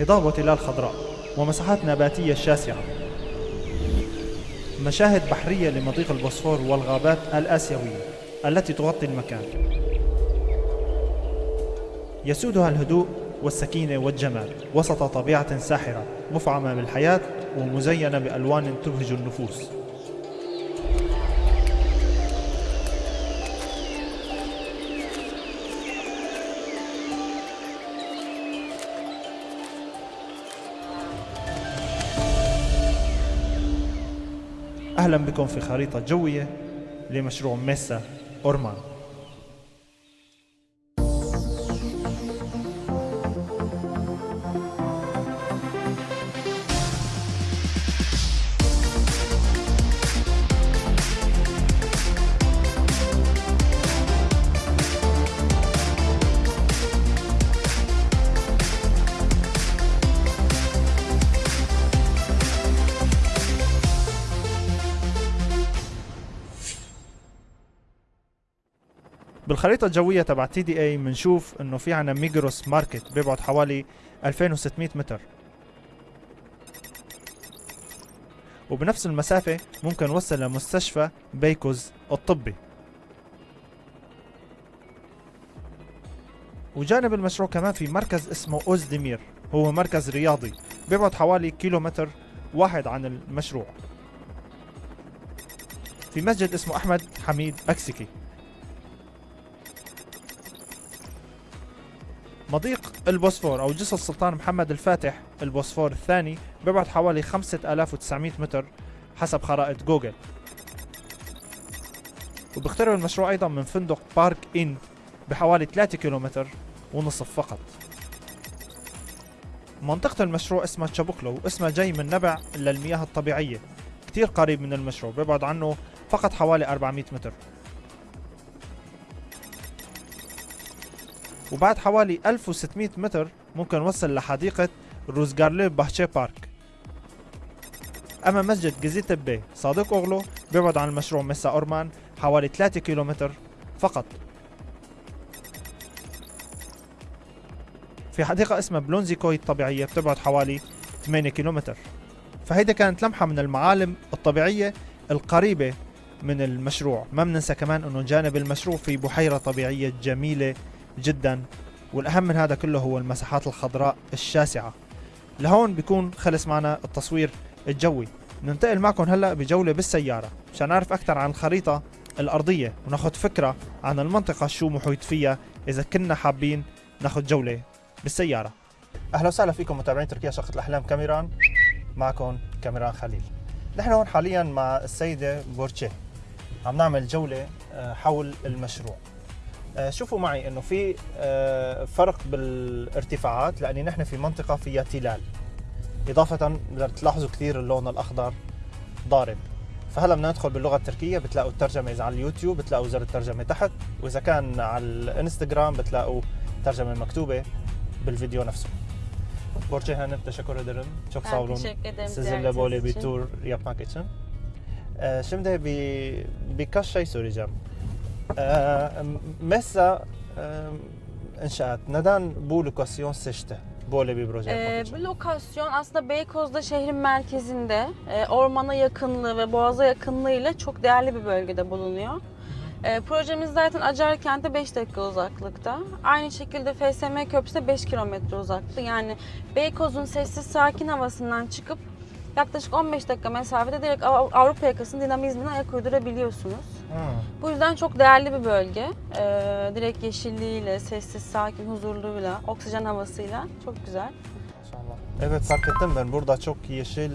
هضاب وتلال خضراء ومساحات نباتية شاسعة. مشاهد بحرية لمضيق البوسفور والغابات الآسيوية التي تغطي المكان. يسودها الهدوء والسكينة والجمال وسط طبيعة ساحرة مفعمة بالحياة ومزينة بألوان تبهج النفوس. أهلا بكم في خريطة جوية لمشروع ميسا أورمان. بالخريطة الجوية تبع TDA بنشوف إنه في عنا ميجروس market بيبعد حوالي 2600 متر. وبنفس المسافة ممكن نوصل لمستشفى بيكوز الطبي. وجانب المشروع كمان في مركز اسمه أوزدمير هو مركز رياضي بيبعد حوالي كيلومتر واحد عن المشروع. في مسجد اسمه أحمد حميد أكسكي. مضيق البوسفور أو جسر السلطان محمد الفاتح البوسفور الثاني بيبعد حوالي 5900 متر حسب خرائط جوجل. وبيقترب المشروع أيضا من فندق بارك إن بحوالي 3 كيلومتر ونصف فقط. منطقة المشروع اسمها تشابوكلو واسمها جاي من نبع للمياه الطبيعية. كتير قريب من المشروع بيبعد عنه فقط حوالي 400 متر. وبعد حوالي 1600 متر ممكن نوصل لحديقة روزغارلي باهشي بارك. أما مسجد جزيت بي صادق أغلو بيبعد عن المشروع مسا أورمان حوالي 3 كيلومتر فقط. في حديقة اسمها بلونزي كوي الطبيعية بتبعد حوالي 8 كيلومتر. فهيدا كانت لمحة من المعالم الطبيعية القريبة من المشروع. ما بننسى كمان إنه جانب المشروع في بحيرة طبيعية جميلة جدا. والأهم من هذا كله هو المساحات الخضراء الشاسعة. لهون بيكون خلص معنا التصوير الجوي. ننتقل معكم هلأ بجولة بالسيارة مشان نعرف أكثر عن الخريطة الأرضية وناخذ فكرة عن المنطقة شو محيط فيها إذا كنا حابين ناخذ جولة بالسيارة. أهلا وسهلا فيكم متابعين تركيا شقة الأحلام كاميران. معكم كاميران خليل. نحن هون حاليا مع السيدة بورتشي. عم نعمل جولة آه، حول المشروع. شوفوا معي إنه في آه، فرق بالارتفاعات لأني نحن في منطقة فيها تلال إضافة تلاحظوا كثير اللون الأخضر ضارب فهلا بدنا ندخل باللغة التركية بتلاقوا الترجمة إذا على اليوتيوب بتلاقوا زر الترجمة تحت وإذا كان على الإنستغرام بتلاقوا ترجمة مكتوبة بالفيديو نفسه Hanım teşekkür ederim. Çok sağ Ben olun. teşekkür ederim Sizinle ziyaretiniz böyle bir için. tur yapmak için. Ee, şimdi bir birkaç şey soracağım. Ee, mesela inşaat neden bu lokasyon seçti? Böyle bir proje yapmak Ee, için. bu lokasyon aslında Beykoz'da şehrin merkezinde, e, ormana yakınlığı ve boğaza yakınlığıyla çok değerli bir bölgede bulunuyor. E, projemiz zaten Acar kente 5 dakika uzaklıkta. Aynı şekilde FSM Köprüsü'ne 5 kilometre uzaklıkta. Yani Beykoz'un sessiz sakin havasından çıkıp yaklaşık 15 dakika mesafede direkt Av- Avrupa yakasının dinamizmine ayak uydurabiliyorsunuz. Hı. Bu yüzden çok değerli bir bölge. Ee, direkt yeşilliğiyle, sessiz, sakin, huzurluğuyla, oksijen havasıyla çok güzel. Maşallah. Evet fark ettim ben burada çok yeşil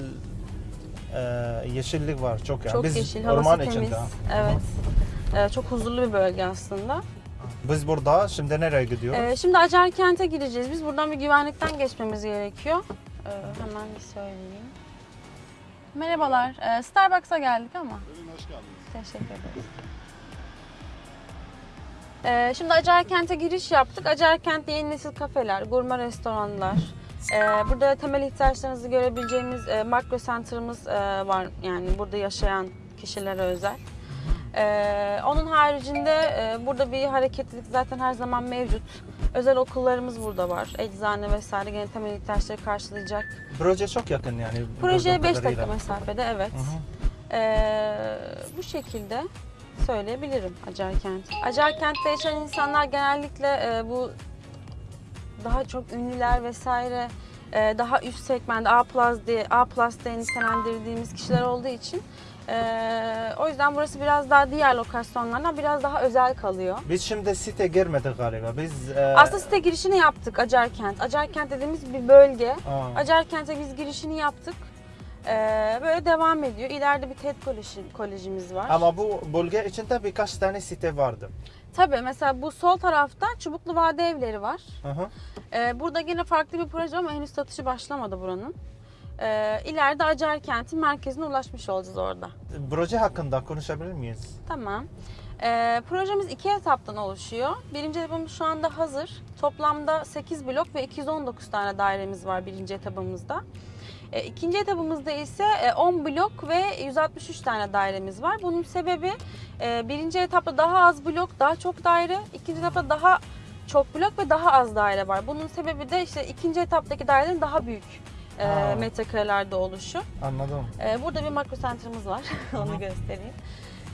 e, yeşillik var çok yani. çok Biz yeşil, orman havası temiz. içinde. Evet. Ee, çok huzurlu bir bölge aslında. Biz burada şimdi nereye gidiyoruz? Ee, şimdi Acar kente gireceğiz. Biz buradan bir güvenlikten geçmemiz gerekiyor. Ee, hemen bir söyleyeyim. Merhabalar. Ee, Starbucks'a geldik ama. Buyurun hoş geldiniz. Teşekkür ederiz. Ee, şimdi Acar Kent'e giriş yaptık. Acar Kent'te yeni nesil kafeler, gurme restoranlar. Ee, burada temel ihtiyaçlarınızı görebileceğimiz e, makro center'ımız e, var. Yani burada yaşayan kişilere özel. Ee, onun haricinde e, burada bir hareketlilik zaten her zaman mevcut. Özel okullarımız burada var. Eczane vesaire gene temel ihtiyaçları karşılayacak. Proje çok yakın yani. Projeye gördüğüm 5 dakika mesafede evet. Hı hı. Ee, bu şekilde söyleyebilirim Acarkent. Acarkent'te yaşayan insanlar genellikle e, bu daha çok ünlüler vesaire e, daha üst segment A diye A diye nitelendirdiğimiz kişiler olduğu için e, o yüzden burası biraz daha diğer lokasyonlardan biraz daha özel kalıyor. Biz şimdi site girmedik galiba. Biz e, Aslında site girişini yaptık Acarkent. Acarkent dediğimiz bir bölge. Acarkent'e biz girişini yaptık. Ee, böyle devam ediyor. İleride bir TED koleji, kolejimiz var. ama bu bölge içinde birkaç tane site vardı. Tabii mesela bu sol tarafta Çubuklu Vade Evleri var. Hı hı. Ee, burada yine farklı bir proje ama henüz satışı başlamadı buranın. Ee, ileride Acarkent'in merkezine ulaşmış olacağız orada. Proje hakkında konuşabilir miyiz? Tamam. Ee, projemiz iki etaptan oluşuyor. Birinci etapımız şu anda hazır. Toplamda 8 blok ve 219 tane dairemiz var birinci etapımızda. E, ikinci etapımızda ise e, 10 blok ve 163 tane dairemiz var. Bunun sebebi e, birinci etapta daha az blok, daha çok daire. ikinci etapta daha çok blok ve daha az daire var. Bunun sebebi de işte ikinci etaptaki dairelerin daha büyük e, metrekarelerde oluşu. Anladım. Ee, burada bir makro center'ımız var. Onu göstereyim.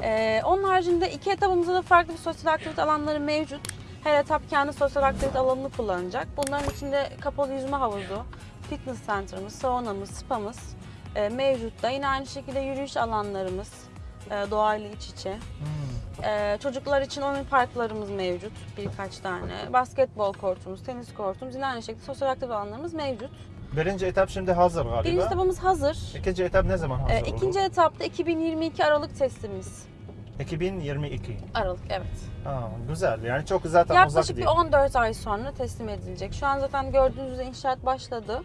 Ee, onun haricinde iki etapımızda da farklı bir sosyal aktivite alanları mevcut. Her etap kendi sosyal aktivite alanını kullanacak. Bunların içinde kapalı yüzme havuzu, fitness center'ımız, saunamız, spamız e, mevcut da. Yine aynı şekilde yürüyüş alanlarımız, e, doğayla iç içe. Hmm. E, çocuklar için oyun parklarımız mevcut birkaç tane. Basketbol kortumuz, tenis kortumuz, yine aynı şekilde sosyal aktivite alanlarımız mevcut. Birinci etap şimdi hazır galiba. Birinci etapımız hazır. İkinci etap ne zaman hazır E, olur? ikinci etapta 2022 Aralık teslimimiz. 2022. Aralık evet. Aa, güzel yani çok zaten uzak Yaklaşık bir değil. 14 ay sonra teslim edilecek. Şu an zaten gördüğünüz üzere inşaat başladı.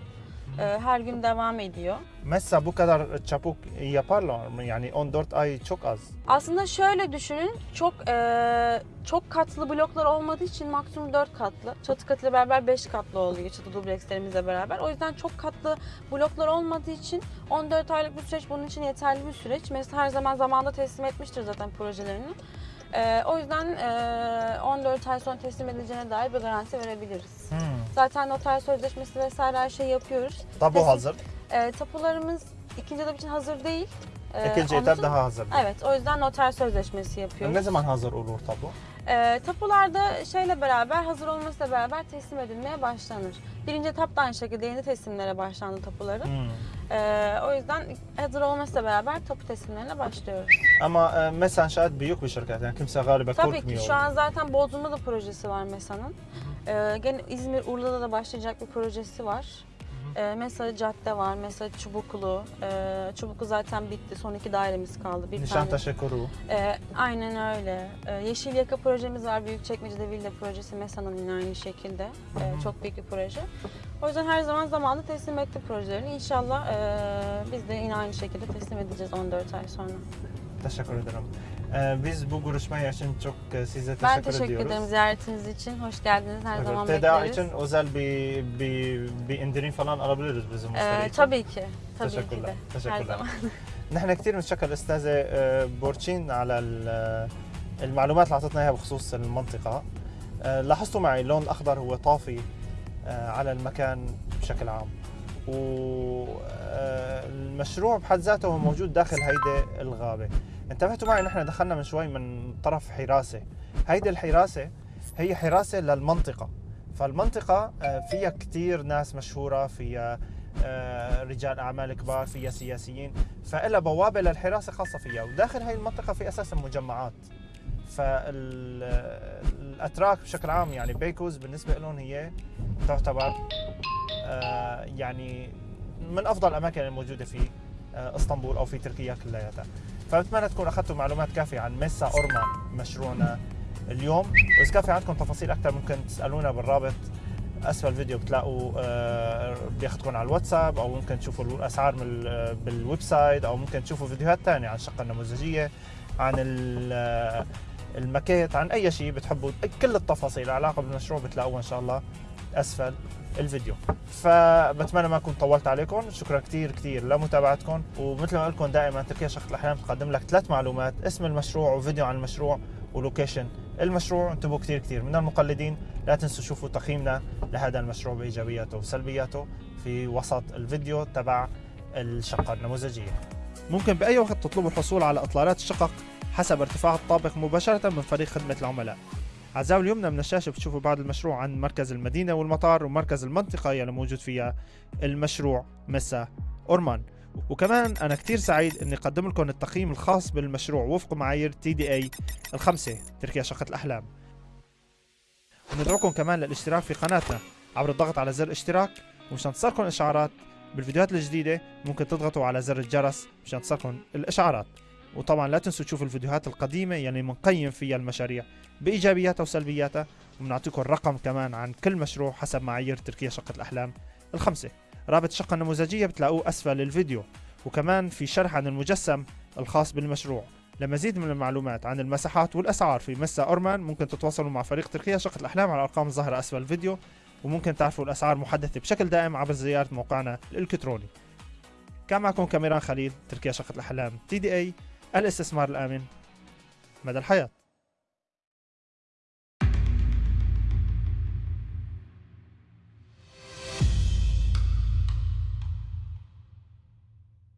Ee, her gün devam ediyor. Mesela bu kadar çabuk yaparlar mı? Yani 14 ay çok az. Aslında şöyle düşünün, çok e, çok katlı bloklar olmadığı için maksimum 4 katlı. Çatı katıyla beraber 5 katlı oluyor çatı dublekslerimizle beraber. O yüzden çok katlı bloklar olmadığı için 14 aylık bir süreç bunun için yeterli bir süreç. Mesela her zaman zamanda teslim etmiştir zaten projelerini. E, o yüzden e, 14 ay sonra teslim edileceğine dair bir garanti verebiliriz. Hmm. Zaten noter sözleşmesi vesaire her şeyi yapıyoruz. Tabu Kesin- hazır. E, tapularımız ikinci etap için hazır değil. E, İkinci etap daha hazır. Evet, o yüzden noter sözleşmesi yapıyoruz. Ne zaman hazır olur tabu? E, tapularda şeyle beraber, hazır olmasıyla beraber teslim edilmeye başlanır. Birinci etap da aynı şekilde yeni teslimlere başlandı tapuların. Hmm. E, o yüzden hazır olmasıyla beraber tapu teslimlerine başlıyoruz. Ama e, mesela şayet büyük bir şirket yani kimse galiba Tabii korkmuyor. ki şu an zaten Bodrum'da da projesi var MESA'nın. E, gene İzmir, Urla'da da başlayacak bir projesi var. E, Mesa Cadde var, Mesa Çubuklu. E, Çubuklu zaten bitti. Son iki dairemiz kaldı. Bir tane Nişantaşı kuru. Ee, aynen öyle. Ee, Yeşil Yaka projemiz var. Büyükçekmece'de villa projesi. MESA'nın yine aynı şekilde. Ee, çok büyük bir proje. O yüzden her zaman zamanında teslim etti projelerini. İnşallah ee, biz de yine aynı şekilde teslim edeceğiz 14 ay sonra. Teşekkür ederim. E, biz bu görüşme için çok e, size teşekkür ben teşekkür ediyoruz. ederim ziyaretiniz için. Hoş geldiniz. Her Evet, zaman bekleriz. için özel bir, bir, bir indirim falan alabiliriz bizim müşteri Ee, için. tabii ki. Tabii ki تشكر de. لك Her zaman. نحن كثير بنتشكر الاستاذه آه، بورتشين على ال- المعلومات اللي اعطتنا اياها بخصوص المنطقة آه، لاحظتوا معي اللون الاخضر هو طافي آه، على المكان بشكل عام والمشروع بحد ذاته هو موجود داخل هيدي الغابة. انتبهتوا معي نحن دخلنا من شوي من طرف حراسة. هيدي الحراسة هي حراسة للمنطقة. فالمنطقة آه، فيها كثير ناس مشهورة فيها آه، رجال أعمال كبار فيها سياسيين. فإلها بوابة للحراسة خاصة فيها. وداخل هاي المنطقة في أساسا مجمعات. فالاتراك بشكل عام يعني بيكوز بالنسبة لهم هي تعتبر آه، يعني من أفضل الأماكن الموجودة في آه، إسطنبول أو في تركيا كلياتها. فبتمنى تكون أخذتوا معلومات كافية عن ميسا اورمان مشروعنا اليوم. وإذا كان في عندكم تفاصيل أكثر ممكن تسألونا بالرابط. أسفل الفيديو بتلاقوا آه، بياخذكم على الواتساب أو ممكن تشوفوا الأسعار بال website أو ممكن تشوفوا فيديوهات ثانية عن الشقه النموذجية عن ال- آه، الماكيت عن أي شيء بتحبوا. كل التفاصيل العلاقه بالمشروع بتلاقوها إن شاء الله. أسفل. الفيديو. فبتمنى ما أكون طولت عليكم. شكرا كثير كثير لمتابعتكم. ومثل ما لكم دائما تركيا شقة الاحلام تقدم لك ثلاث معلومات اسم المشروع وفيديو عن المشروع ولوكيشن المشروع. انتبهوا كثير كثير من المقلدين لا تنسوا شوفوا تقييمنا لهذا المشروع بإيجابياته وسلبياته في وسط الفيديو تبع الشقة النموذجية. ممكن بأي وقت تطلبوا الحصول على إطلالات الشقق حسب ارتفاع الطابق مباشرة من فريق خدمة العملاء. على الزاوية اليمنى من الشاشة بتشوفوا بعد المشروع عن مركز المدينة والمطار ومركز المنطقة يلي موجود فيها المشروع مسا أورمان. وكمان أنا كتير سعيد إني أقدم لكم التقييم الخاص بالمشروع وفق معايير تي دي اي الخمسة تركيا شقة الأحلام. وندعوكم كمان للاشتراك في قناتنا عبر الضغط على زر اشتراك ومشان تصلكم إشعارات بالفيديوهات الجديدة ممكن تضغطوا على زر الجرس مشان تصلكم الإشعارات. وطبعا لا تنسوا تشوفوا الفيديوهات القديمة يعني بنقيم فيها المشاريع بإيجابياتها وسلبياتها وبنعطيكم الرقم كمان عن كل مشروع حسب معايير تركيا شقة الأحلام الخمسة. رابط الشقة النموذجية بتلاقوه أسفل الفيديو. وكمان في شرح عن المجسم الخاص بالمشروع. لمزيد من المعلومات عن المساحات والأسعار في مسا أورمان ممكن تتواصلوا مع فريق تركيا شقة الأحلام على الأرقام الظاهرة أسفل الفيديو. وممكن تعرفوا الأسعار محدثة بشكل دائم عبر زيارة موقعنا الإلكتروني. كان معكم كاميران خليل تركيا شقة الأحلام تي دي اي الاستثمار الآمن مدى الحياة.